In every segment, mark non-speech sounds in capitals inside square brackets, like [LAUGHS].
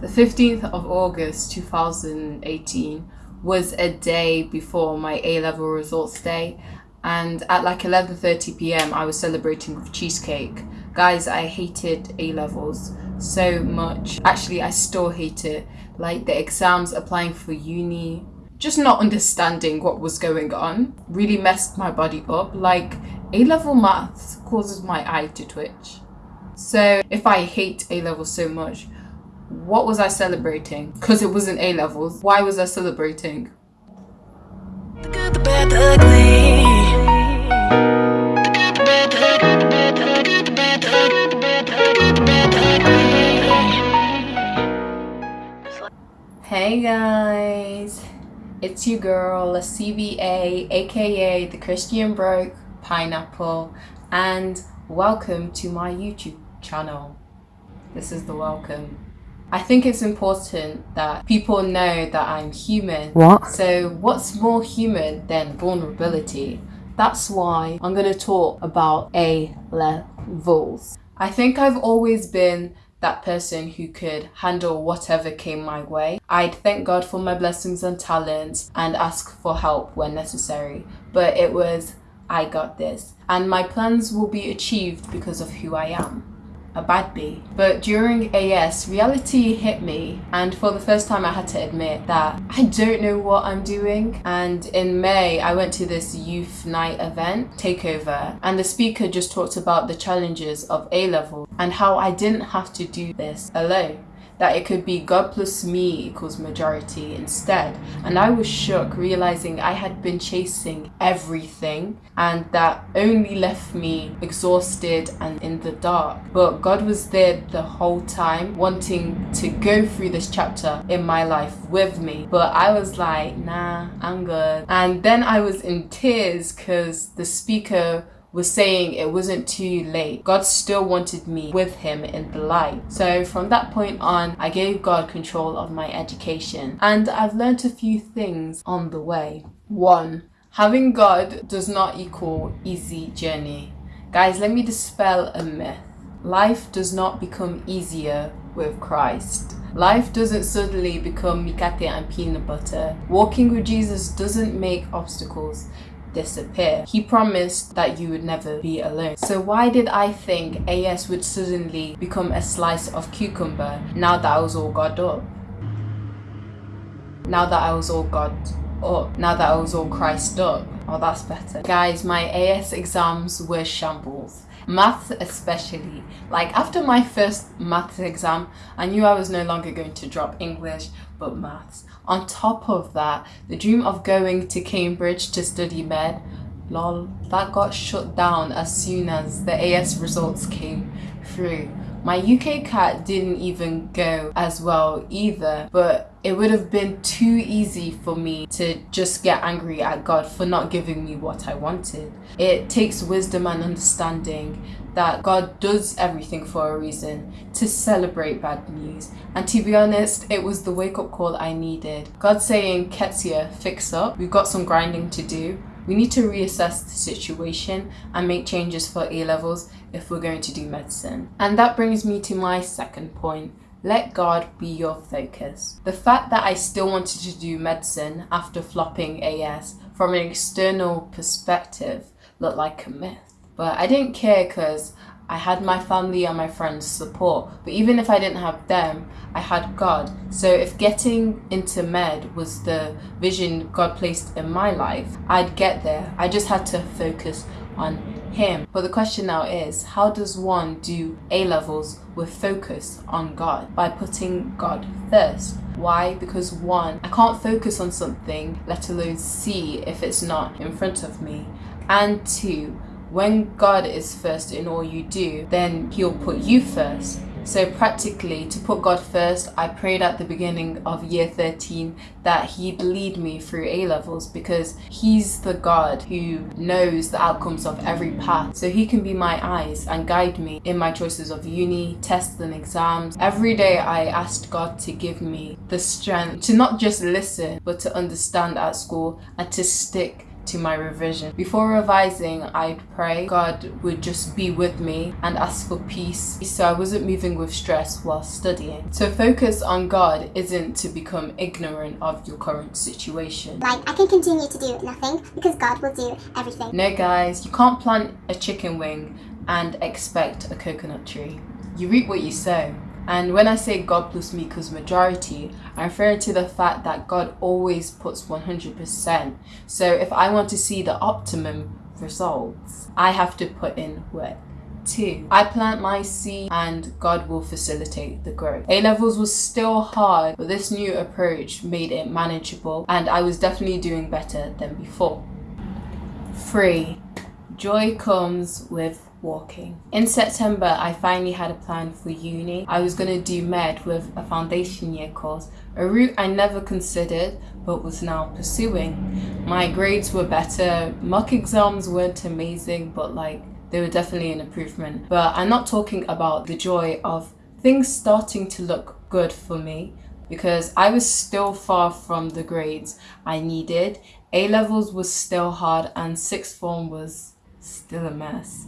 The 15th of August 2018 was a day before my A-level results day and at like 11:30 p.m. I was celebrating with cheesecake. Guys, I hated A-levels so much. Actually, I still hate it. Like the exams applying for uni, just not understanding what was going on really messed my body up. Like A-level maths causes my eye to twitch. So if I hate A-levels so much, what was I celebrating? Because it wasn't A levels. Why was I celebrating? The good, the bad, the ugly. Hey guys, it's your girl, CBA, aka the Christian Broke Pineapple, and welcome to my YouTube channel. This is the welcome. I think it's important that people know that I'm human. What? So, what's more human than vulnerability? That's why I'm going to talk about A levels. I think I've always been that person who could handle whatever came my way. I'd thank God for my blessings and talents and ask for help when necessary. But it was, I got this. And my plans will be achieved because of who I am a bad bee. But during AS, reality hit me, and for the first time, I had to admit that I don't know what I'm doing. And in May, I went to this youth night event, Takeover, and the speaker just talked about the challenges of A level and how I didn't have to do this alone that it could be God plus me equals majority instead. And I was shook realizing I had been chasing everything and that only left me exhausted and in the dark. But God was there the whole time wanting to go through this chapter in my life with me. But I was like, nah, I'm good. And then I was in tears because the speaker was saying it wasn't too late. God still wanted me with him in the light. So from that point on, I gave God control of my education and I've learned a few things on the way. One, having God does not equal easy journey. Guys, let me dispel a myth. Life does not become easier with Christ. Life doesn't suddenly become mikate and peanut butter. Walking with Jesus doesn't make obstacles disappear. He promised that you would never be alone. So why did I think AS would suddenly become a slice of cucumber now that I was all God up? Now that I was all God up, now that I was all Christ up. Oh, that's better. Guys, my AS exams were shambles maths especially. Like after my first maths exam, I knew I was no longer going to drop English, but maths. On top of that, the dream of going to Cambridge to study med, lol, that got shut down as soon as the AS results came through. My UKCAT didn't even go as well either, but it would have been too easy for me to just get angry at God for not giving me what I wanted. It takes wisdom and understanding that God does everything for a reason to celebrate bad news. And to be honest, it was the wake up call I needed. God saying, Ketsia, fix up. We've got some grinding to do. We need to reassess the situation and make changes for A levels if we're going to do medicine. And that brings me to my second point. Let God be your focus. The fact that I still wanted to do medicine after flopping AS from an external perspective looked like a myth. But I didn't care because I had my family and my friends support, but even if I didn't have them, I had God. So if getting into med was the vision God placed in my life, I'd get there. I just had to focus on Him. But the question now is, how does one do A levels with focus on God? By putting God first. Why? Because one, I can't focus on something, let alone see if it's not in front of me. And two, when God is first in all you do, then He'll put you first. So practically, to put God first, I prayed at the beginning of year 13 that He'd lead me through A levels because He's the God who knows the outcomes of every path. So He can be my eyes and guide me in my choices of uni, tests, and exams. Every day, I asked God to give me the strength to not just listen, but to understand at school and to stick to my revision. Before revising, I'd pray God would just be with me and ask for peace so I wasn't moving with stress while studying. So focus on God isn't to become ignorant of your current situation. Like, I can continue to do nothing because God will do everything. No guys, you can't plant a chicken wing and expect a coconut tree. You reap what you sow. And when I say God plus me because majority, I'm referring to the fact that God always puts 100%. So if I want to see the optimum results, I have to put in work. Two, I plant my seed and God will facilitate the growth. A levels was still hard, but this new approach made it manageable and I was definitely doing better than before. Three, joy comes with walking. In September, I finally had a plan for uni. I was going to do med with a foundation year course, a route I never considered but was now pursuing. My grades were better, mock exams weren't amazing, but like they were definitely an improvement. But I'm not talking about the joy of things starting to look good for me because I was still far from the grades I needed. A levels was still hard and sixth form was still a mess.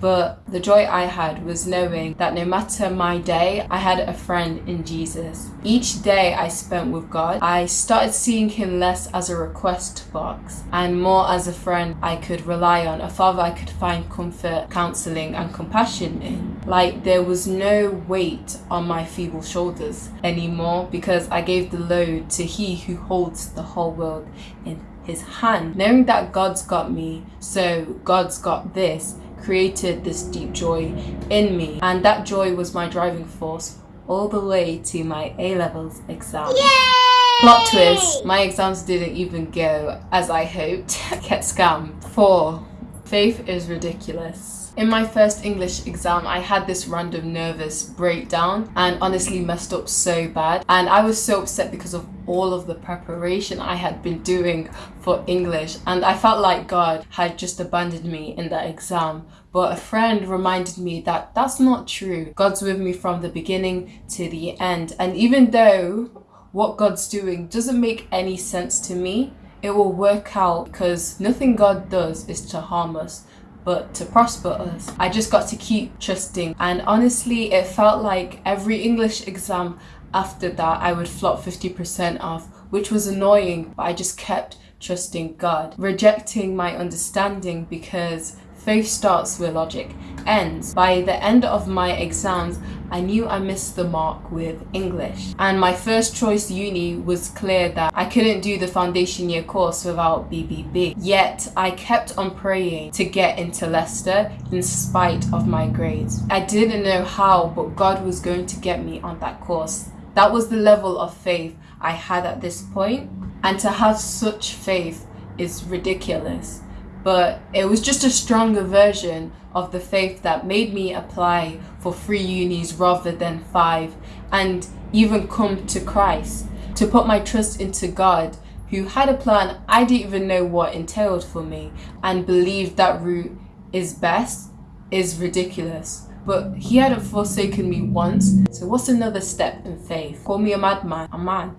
But the joy I had was knowing that no matter my day, I had a friend in Jesus. Each day I spent with God, I started seeing Him less as a request box and more as a friend I could rely on, a father I could find comfort, counseling, and compassion in. Like there was no weight on my feeble shoulders anymore because I gave the load to He who holds the whole world in His hand. Knowing that God's got me, so God's got this created this deep joy in me and that joy was my driving force all the way to my A-levels exam. Yay! Plot twist, my exams didn't even go as I hoped. [LAUGHS] Get scammed. 4. Faith is ridiculous. In my first English exam, I had this random nervous breakdown and honestly messed up so bad. And I was so upset because of all of the preparation I had been doing for English. And I felt like God had just abandoned me in that exam. But a friend reminded me that that's not true. God's with me from the beginning to the end. And even though what God's doing doesn't make any sense to me, it will work out because nothing God does is to harm us but to prosper us. I just got to keep trusting and honestly it felt like every English exam after that I would flop 50% off which was annoying but I just kept trusting God, rejecting my understanding because faith starts where logic ends. By the end of my exams, I knew I missed the mark with English. And my first choice uni was clear that I couldn't do the foundation year course without BBB. Yet I kept on praying to get into Leicester in spite of my grades. I didn't know how, but God was going to get me on that course. That was the level of faith I had at this point. And to have such faith is ridiculous but it was just a stronger version of the faith that made me apply for three unis rather than five and even come to Christ to put my trust into God who had a plan I didn't even know what entailed for me and believe that route is best is ridiculous but he hadn't forsaken me once so what's another step in faith call me a madman i'm mad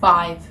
five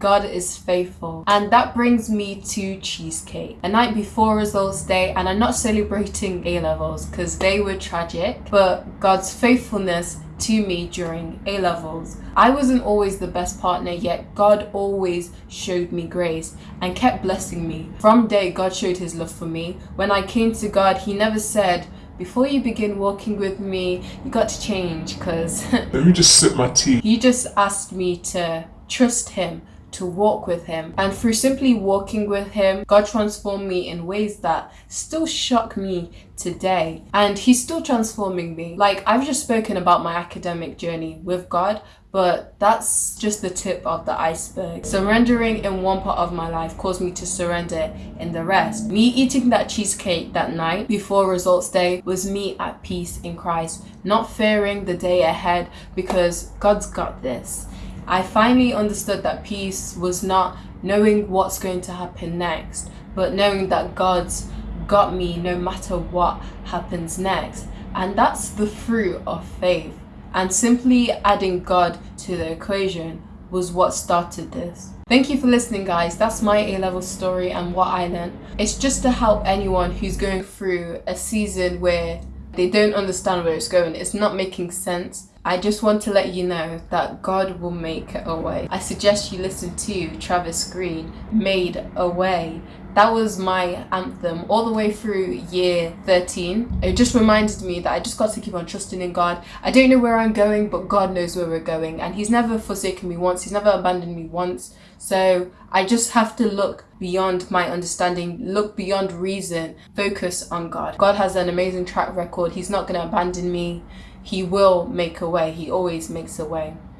God is faithful. And that brings me to cheesecake. A night before results day and I'm not celebrating A-levels because they were tragic, but God's faithfulness to me during A-levels. I wasn't always the best partner yet God always showed me grace and kept blessing me. From day God showed his love for me. When I came to God he never said before you begin walking with me you got to change because [LAUGHS] let me just sip my tea. He just asked me to trust him to walk with him and through simply walking with him god transformed me in ways that still shock me today and he's still transforming me like i've just spoken about my academic journey with god but that's just the tip of the iceberg. Surrendering in one part of my life caused me to surrender in the rest. Me eating that cheesecake that night before results day was me at peace in Christ, not fearing the day ahead because God's got this. I finally understood that peace was not knowing what's going to happen next, but knowing that God's got me no matter what happens next. And that's the fruit of faith. And simply adding God to the equation was what started this. Thank you for listening, guys. That's my A level story and what I learned. It's just to help anyone who's going through a season where they don't understand where it's going. It's not making sense. I just want to let you know that God will make a way. I suggest you listen to Travis Greene, Made a Way. That was my anthem all the way through year 13. It just reminded me that I just got to keep on trusting in God. I don't know where I'm going, but God knows where we're going. And He's never forsaken me once, He's never abandoned me once. So I just have to look beyond my understanding, look beyond reason, focus on God. God has an amazing track record. He's not going to abandon me. He will make a way. He always makes a way.